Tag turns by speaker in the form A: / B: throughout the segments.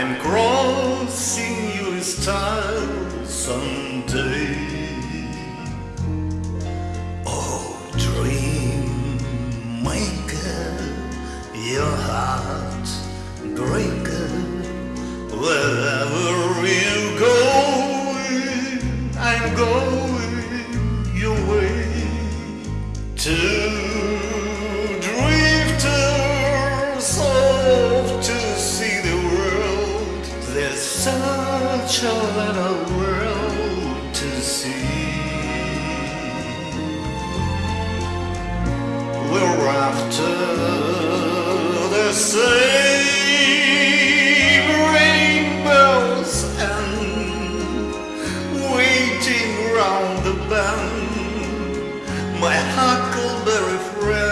A: I'm crossing your style someday. Oh, dream maker, your heart breaker, wherever you going, I'm going your way. Two a world to see. We're after the same rainbows and waiting round the bend. My huckleberry friend,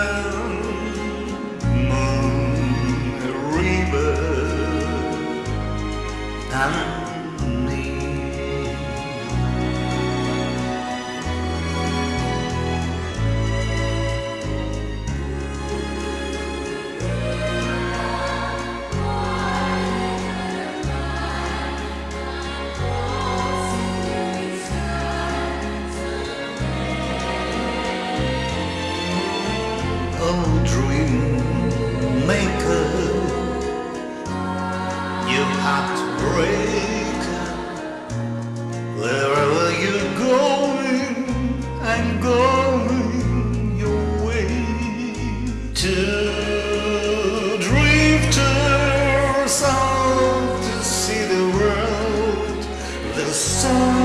A: dream maker You have to break. Wherever you're going I'm going your way To drifters out to see the world The sun